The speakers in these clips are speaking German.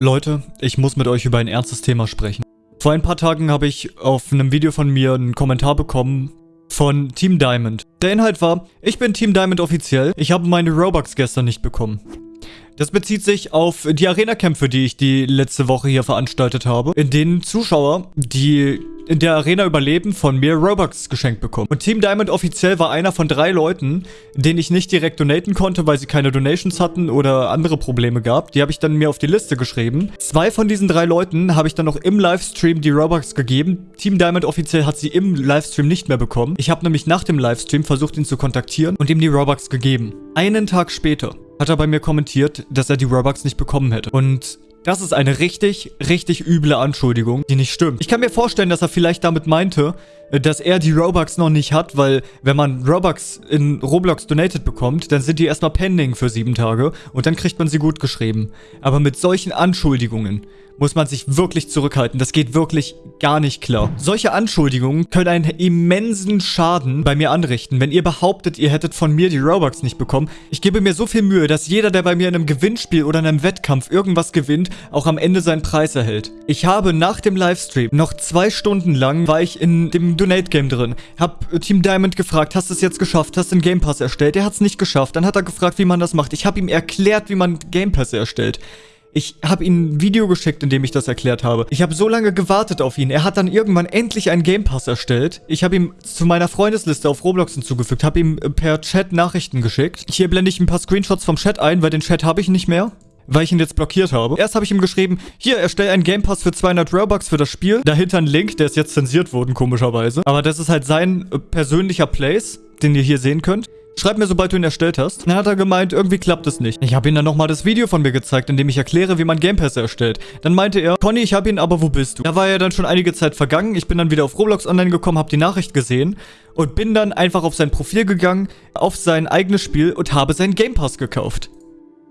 Leute, ich muss mit euch über ein ernstes Thema sprechen. Vor ein paar Tagen habe ich auf einem Video von mir einen Kommentar bekommen von Team Diamond. Der Inhalt war, ich bin Team Diamond offiziell, ich habe meine Robux gestern nicht bekommen. Das bezieht sich auf die Arena-Kämpfe, die ich die letzte Woche hier veranstaltet habe, in denen Zuschauer, die in der Arena überleben, von mir Robux geschenkt bekommen. Und Team Diamond offiziell war einer von drei Leuten, denen ich nicht direkt donaten konnte, weil sie keine Donations hatten oder andere Probleme gab. Die habe ich dann mir auf die Liste geschrieben. Zwei von diesen drei Leuten habe ich dann noch im Livestream die Robux gegeben. Team Diamond offiziell hat sie im Livestream nicht mehr bekommen. Ich habe nämlich nach dem Livestream versucht, ihn zu kontaktieren und ihm die Robux gegeben. Einen Tag später hat er bei mir kommentiert, dass er die Robux nicht bekommen hätte. Und das ist eine richtig, richtig üble Anschuldigung, die nicht stimmt. Ich kann mir vorstellen, dass er vielleicht damit meinte, dass er die Robux noch nicht hat, weil wenn man Robux in Roblox donated bekommt, dann sind die erstmal pending für sieben Tage und dann kriegt man sie gut geschrieben. Aber mit solchen Anschuldigungen muss man sich wirklich zurückhalten. Das geht wirklich gar nicht klar. Solche Anschuldigungen können einen immensen Schaden bei mir anrichten, wenn ihr behauptet, ihr hättet von mir die Robux nicht bekommen. Ich gebe mir so viel Mühe, dass jeder, der bei mir in einem Gewinnspiel oder in einem Wettkampf irgendwas gewinnt, auch am Ende seinen Preis erhält. Ich habe nach dem Livestream noch zwei Stunden lang war ich in dem Donate-Game drin. Hab Team Diamond gefragt, hast du es jetzt geschafft? Hast du den Game Pass erstellt? Er hat es nicht geschafft. Dann hat er gefragt, wie man das macht. Ich habe ihm erklärt, wie man Game Pass erstellt. Ich habe ihm ein Video geschickt, in dem ich das erklärt habe. Ich habe so lange gewartet auf ihn. Er hat dann irgendwann endlich einen Game Pass erstellt. Ich habe ihm zu meiner Freundesliste auf Roblox hinzugefügt, habe ihm per Chat Nachrichten geschickt. Hier blende ich ein paar Screenshots vom Chat ein, weil den Chat habe ich nicht mehr weil ich ihn jetzt blockiert habe. Erst habe ich ihm geschrieben, hier, erstell einen Game Pass für 200 Robux für das Spiel. Dahinter ein Link, der ist jetzt zensiert worden, komischerweise. Aber das ist halt sein äh, persönlicher Place, den ihr hier sehen könnt. Schreib mir, sobald du ihn erstellt hast. Dann hat er gemeint, irgendwie klappt es nicht. Ich habe ihm dann nochmal das Video von mir gezeigt, in dem ich erkläre, wie man Game Pass erstellt. Dann meinte er, Conny, ich habe ihn, aber wo bist du? Da war ja dann schon einige Zeit vergangen. Ich bin dann wieder auf Roblox online gekommen, habe die Nachricht gesehen und bin dann einfach auf sein Profil gegangen, auf sein eigenes Spiel und habe seinen Game Pass gekauft.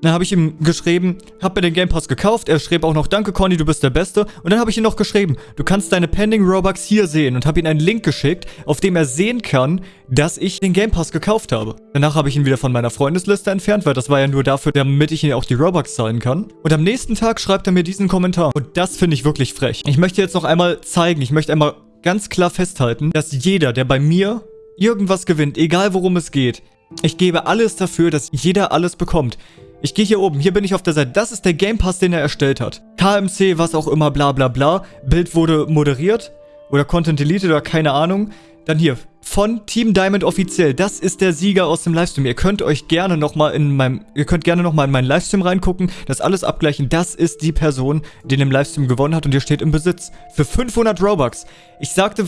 Dann habe ich ihm geschrieben, hab mir den Game Pass gekauft. Er schrieb auch noch, danke Conny, du bist der Beste. Und dann habe ich ihm noch geschrieben, du kannst deine Pending Robux hier sehen. Und habe ihm einen Link geschickt, auf dem er sehen kann, dass ich den Game Pass gekauft habe. Danach habe ich ihn wieder von meiner Freundesliste entfernt, weil das war ja nur dafür, damit ich ihn auch die Robux zahlen kann. Und am nächsten Tag schreibt er mir diesen Kommentar. Und das finde ich wirklich frech. Ich möchte jetzt noch einmal zeigen, ich möchte einmal ganz klar festhalten, dass jeder, der bei mir irgendwas gewinnt, egal worum es geht, ich gebe alles dafür, dass jeder alles bekommt. Ich gehe hier oben, hier bin ich auf der Seite. Das ist der Game Pass, den er erstellt hat. KMC, was auch immer, bla bla bla. Bild wurde moderiert oder Content deleted oder keine Ahnung. Dann hier, von Team Diamond offiziell. Das ist der Sieger aus dem Livestream. Ihr könnt euch gerne nochmal in meinem, ihr könnt gerne nochmal in meinen Livestream reingucken, das alles abgleichen. Das ist die Person, die den Livestream gewonnen hat und ihr steht im Besitz. Für 500 Robux. Ich sagte,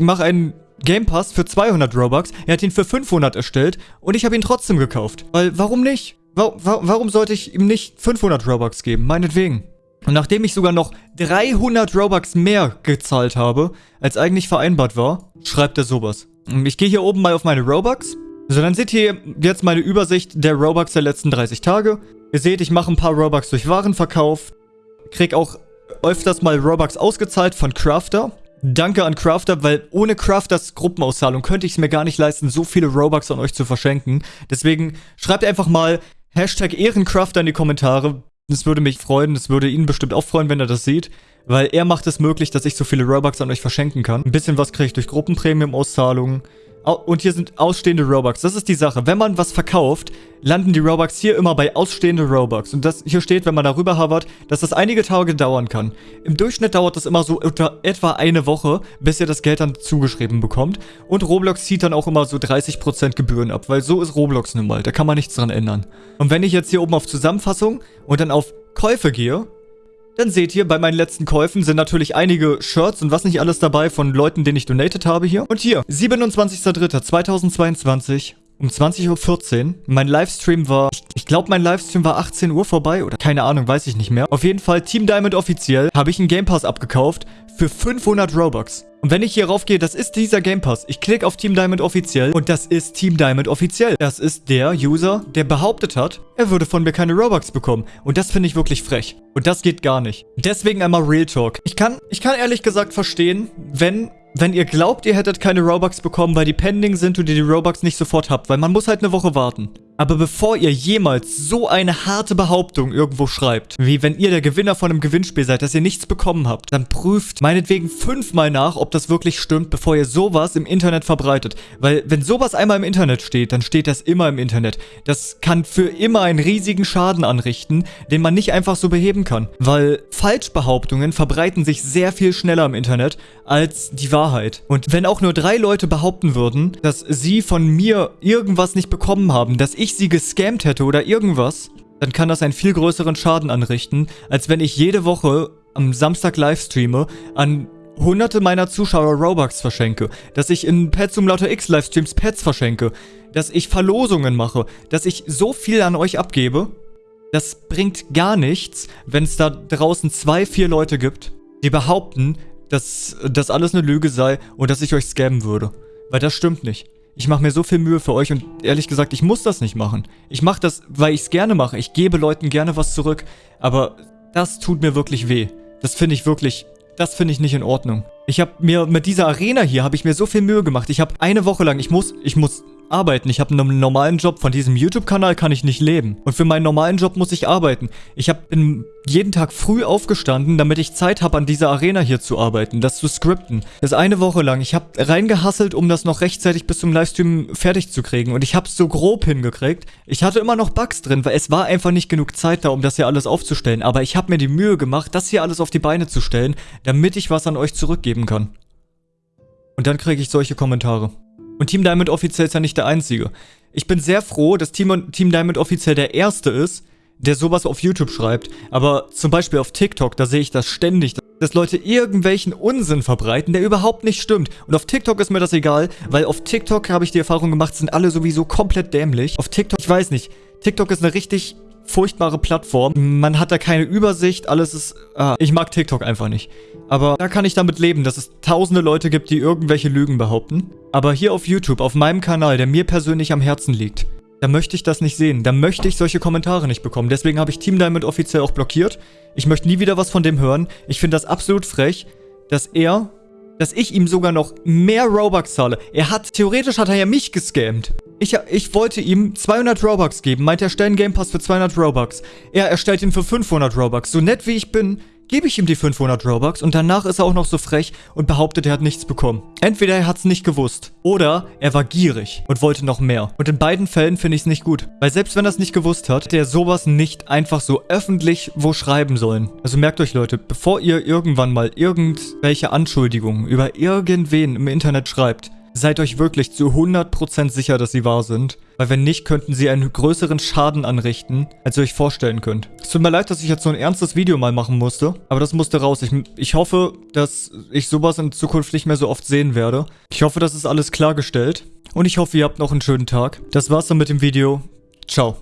mach einen Game Pass für 200 Robux. Er hat ihn für 500 erstellt und ich habe ihn trotzdem gekauft. Weil, warum nicht? Warum sollte ich ihm nicht 500 Robux geben? Meinetwegen. Und nachdem ich sogar noch 300 Robux mehr gezahlt habe, als eigentlich vereinbart war, schreibt er sowas. Ich gehe hier oben mal auf meine Robux. So, dann seht ihr jetzt meine Übersicht der Robux der letzten 30 Tage. Ihr seht, ich mache ein paar Robux durch Warenverkauf. Krieg auch öfters mal Robux ausgezahlt von Crafter. Danke an Crafter, weil ohne Crafters Gruppenauszahlung könnte ich es mir gar nicht leisten, so viele Robux an euch zu verschenken. Deswegen schreibt einfach mal Hashtag Ehrencrafter in die Kommentare. Das würde mich freuen. Das würde ihn bestimmt auch freuen, wenn er das sieht. Weil er macht es möglich, dass ich so viele Robux an euch verschenken kann. Ein bisschen was kriege ich durch Gruppenpremium-Auszahlungen. Und hier sind ausstehende Robux. Das ist die Sache. Wenn man was verkauft, landen die Robux hier immer bei ausstehende Robux. Und das hier steht, wenn man darüber hovert, dass das einige Tage dauern kann. Im Durchschnitt dauert das immer so etwa eine Woche, bis ihr das Geld dann zugeschrieben bekommt. Und Roblox zieht dann auch immer so 30% Gebühren ab, weil so ist Roblox nun mal. Da kann man nichts dran ändern. Und wenn ich jetzt hier oben auf Zusammenfassung und dann auf Käufe gehe, dann seht ihr, bei meinen letzten Käufen sind natürlich einige Shirts und was nicht alles dabei von Leuten, denen ich donated habe hier. Und hier, 27.03.2022 um 20.14 Uhr. Mein Livestream war, ich glaube mein Livestream war 18 Uhr vorbei oder keine Ahnung, weiß ich nicht mehr. Auf jeden Fall, Team Diamond offiziell, habe ich einen Game Pass abgekauft für 500 Robux. Und wenn ich hier raufgehe, das ist dieser Game Pass. Ich klicke auf Team Diamond offiziell und das ist Team Diamond offiziell. Das ist der User, der behauptet hat, er würde von mir keine Robux bekommen. Und das finde ich wirklich frech. Und das geht gar nicht. Deswegen einmal Real Talk. Ich kann, ich kann ehrlich gesagt verstehen, wenn wenn ihr glaubt, ihr hättet keine Robux bekommen, weil die pending sind und ihr die Robux nicht sofort habt, weil man muss halt eine Woche warten. Aber bevor ihr jemals so eine harte Behauptung irgendwo schreibt, wie wenn ihr der Gewinner von einem Gewinnspiel seid, dass ihr nichts bekommen habt, dann prüft meinetwegen fünfmal nach, ob das wirklich stimmt, bevor ihr sowas im Internet verbreitet. Weil wenn sowas einmal im Internet steht, dann steht das immer im Internet. Das kann für immer einen riesigen Schaden anrichten, den man nicht einfach so beheben kann. Weil Falschbehauptungen verbreiten sich sehr viel schneller im Internet als die Wahrheit. Und wenn auch nur drei Leute behaupten würden, dass sie von mir irgendwas nicht bekommen haben, dass ich ich sie gescammt hätte oder irgendwas, dann kann das einen viel größeren Schaden anrichten, als wenn ich jede Woche am Samstag livestreame, an hunderte meiner Zuschauer Robux verschenke, dass ich in Pet Simulator X Livestreams Pets verschenke, dass ich Verlosungen mache, dass ich so viel an euch abgebe, das bringt gar nichts, wenn es da draußen zwei, vier Leute gibt, die behaupten, dass das alles eine Lüge sei und dass ich euch scammen würde. Weil das stimmt nicht. Ich mache mir so viel Mühe für euch und ehrlich gesagt, ich muss das nicht machen. Ich mache das, weil ich es gerne mache. Ich gebe Leuten gerne was zurück. Aber das tut mir wirklich weh. Das finde ich wirklich, das finde ich nicht in Ordnung. Ich habe mir mit dieser Arena hier, habe ich mir so viel Mühe gemacht. Ich habe eine Woche lang, ich muss, ich muss arbeiten. Ich habe einen normalen Job. Von diesem YouTube-Kanal kann ich nicht leben. Und für meinen normalen Job muss ich arbeiten. Ich habe jeden Tag früh aufgestanden, damit ich Zeit habe, an dieser Arena hier zu arbeiten, das zu skripten. Das eine Woche lang. Ich habe reingehasselt, um das noch rechtzeitig bis zum Livestream fertig zu kriegen. Und ich habe es so grob hingekriegt. Ich hatte immer noch Bugs drin, weil es war einfach nicht genug Zeit da, um das hier alles aufzustellen. Aber ich habe mir die Mühe gemacht, das hier alles auf die Beine zu stellen, damit ich was an euch zurückgeben kann. Und dann kriege ich solche Kommentare. Und Team Diamond offiziell ist ja nicht der Einzige. Ich bin sehr froh, dass Team, Team Diamond offiziell der Erste ist, der sowas auf YouTube schreibt. Aber zum Beispiel auf TikTok, da sehe ich das ständig, dass Leute irgendwelchen Unsinn verbreiten, der überhaupt nicht stimmt. Und auf TikTok ist mir das egal, weil auf TikTok habe ich die Erfahrung gemacht, sind alle sowieso komplett dämlich. Auf TikTok, ich weiß nicht, TikTok ist eine richtig furchtbare Plattform. Man hat da keine Übersicht, alles ist... Ah, ich mag TikTok einfach nicht. Aber da kann ich damit leben, dass es tausende Leute gibt, die irgendwelche Lügen behaupten. Aber hier auf YouTube, auf meinem Kanal, der mir persönlich am Herzen liegt, da möchte ich das nicht sehen. Da möchte ich solche Kommentare nicht bekommen. Deswegen habe ich Team Diamond offiziell auch blockiert. Ich möchte nie wieder was von dem hören. Ich finde das absolut frech, dass er dass ich ihm sogar noch mehr Robux zahle. Er hat, theoretisch hat er ja mich gescammt. Ich, ich wollte ihm 200 Robux geben, meint er, stellen Game Pass für 200 Robux. Er erstellt ihn für 500 Robux. So nett wie ich bin, gebe ich ihm die 500 Robux und danach ist er auch noch so frech und behauptet, er hat nichts bekommen. Entweder er hat es nicht gewusst oder er war gierig und wollte noch mehr. Und in beiden Fällen finde ich es nicht gut. Weil selbst wenn er es nicht gewusst hat, hätte er sowas nicht einfach so öffentlich wo schreiben sollen. Also merkt euch Leute, bevor ihr irgendwann mal irgendwelche Anschuldigungen über irgendwen im Internet schreibt, Seid euch wirklich zu 100% sicher, dass sie wahr sind. Weil wenn nicht, könnten sie einen größeren Schaden anrichten, als ihr euch vorstellen könnt. Es tut mir leid, dass ich jetzt so ein ernstes Video mal machen musste. Aber das musste raus. Ich, ich hoffe, dass ich sowas in Zukunft nicht mehr so oft sehen werde. Ich hoffe, das ist alles klargestellt. Und ich hoffe, ihr habt noch einen schönen Tag. Das war's dann mit dem Video. Ciao.